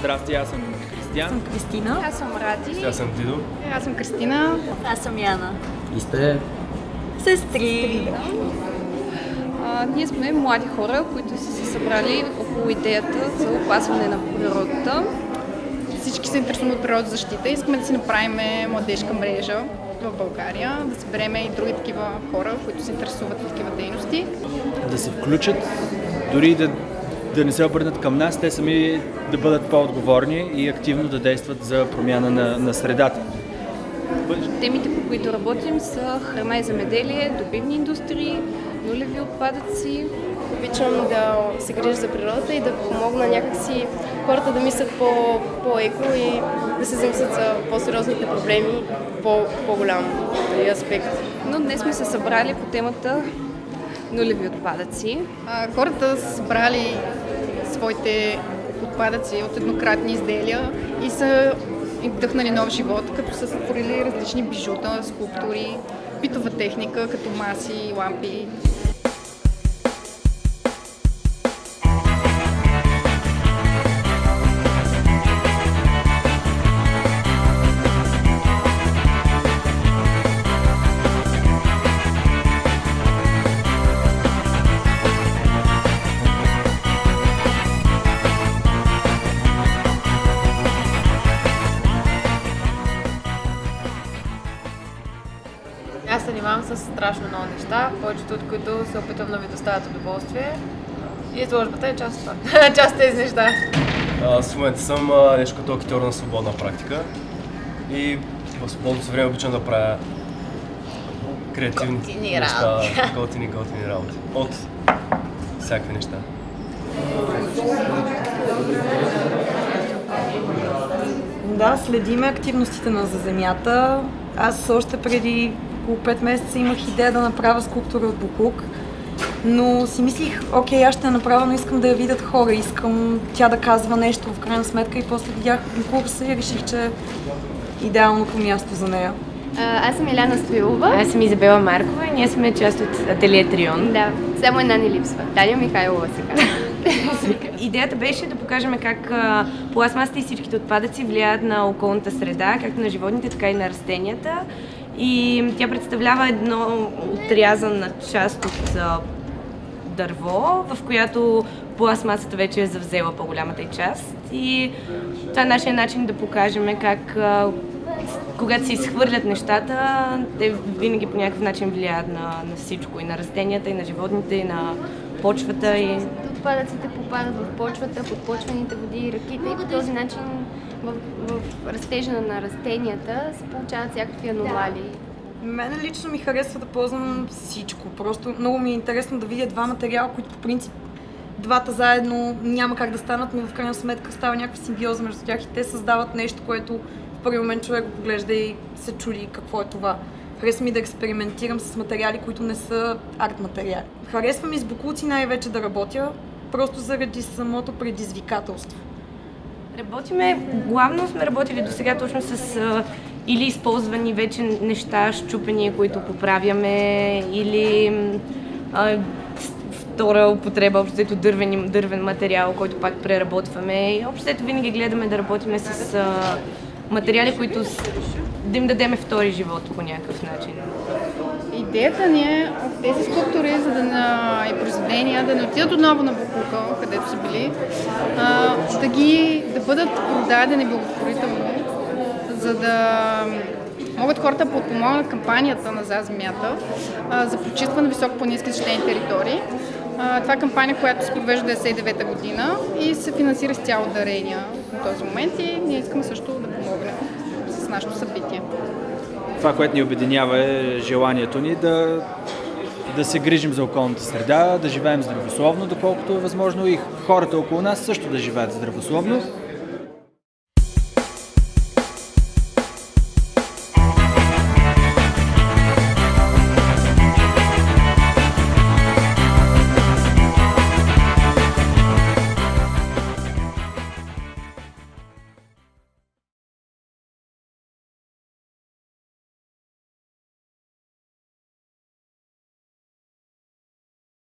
Здрасти, аз съм Кристиан. Аз съм Кристина. Аз съм Ради. Аз съм Дидо. Аз съм Кристина. Аз съм Яна. И сте Сестри. А, ние сме млади хора, които са се събрали около идеята за опазване на природата. Всички се интересуват от природозащита. Искаме да си направим младежка мрежа в България, да съберем и други такива хора, които се интересуват от такива дейности. Да се включат, дори да, да не се обърнат към нас, те сами да бъдат по-отговорни и активно да действат за промяна на, на средата. Темите, по които работим са храна и земеделие, добивни индустрии, нулеви отпадъци. Обичам да се грижа за природата и да помогна някакси хората да мислят по, по-еко и да се замислят за по-сериозните проблеми, по, по-голям аспект. Но днес сме се събрали по темата нулеви отпадъци. А, хората са събрали своите отпадъци от еднократни изделия и са им вдъхнали нов живот, като са сътворили различни бижута, скулптури, битова техника, като маси, лампи. Аз се занимавам с страшно много неща, повечето от които се опитвам да ви доставят удоволствие. И изложбата е част от това. част от тези неща. Аз в момента съм а, нещо като актьор на свободна практика. И в свободното време обичам да правя креативни Готини неща. Готини, готини работи. От всякакви неща. Да, следиме активностите на За земята. Аз още преди около 5 месеца имах идея да направя скулптура от буклук. Но си мислих, окей, аз ще я направя, но искам да я видят хора, искам тя да казва нещо в крайна сметка и после видях конкурса и реших, че е идеалното място за нея. А, аз съм Иляна Стоилова. Аз съм Изабела Маркова и ние сме част от Ателие Трион. Да, само една ни липсва. Таня Михайлова сега. Идеята беше да покажем как пластмасата и всичките отпадъци влияят на околната среда, както на животните, така и на растенията. И тя представлява едно отрязана част от дърво, в която пластмасата вече е завзела по-голямата й част. И това е нашия начин да покажем как когато се изхвърлят нещата, те винаги по някакъв начин влияят на, на всичко. И на растенията, и на животните, и на почвата. И... Отпадъците попадат в почвата, подпочвените води и ръките и по този начин в, в растежа на растенията се получават всякакви аномалии. Мене лично ми харесва да ползвам всичко. Просто много ми е интересно да видя два материала, които по принцип двата заедно няма как да станат, но в крайна сметка става някаква симбиоза между тях и те създават нещо, което в първи момент човек го поглежда и се чуди какво е това. Харесва ми да експериментирам с материали, които не са арт материали. Харесва ми с буклуци най-вече да работя, просто заради самото предизвикателство. Работиме, главно сме работили до сега точно с а, или използвани вече неща, щупени, които поправяме, или а, втора употреба, общото дървен, дървен материал, който пак преработваме. И общото винаги гледаме да работиме с а, материали, които с, да им дадеме втори живот по някакъв начин. Идеята ни е от тези скулптури за да на, и произведения да не отидат отново на Букука, където са били, а, да ги да бъдат продадени благотворително, за да могат хората да подпомогнат кампанията на За земята за почистване на високопланински защитени територии. А, това е кампания, която се провежда 1999 година и се финансира с цяло дарения на този момент и ние искаме също да нашето събитие. Това, което ни обединява е желанието ни да, да се грижим за околната среда, да живеем здравословно, доколкото е възможно и хората около нас също да живеят здравословно.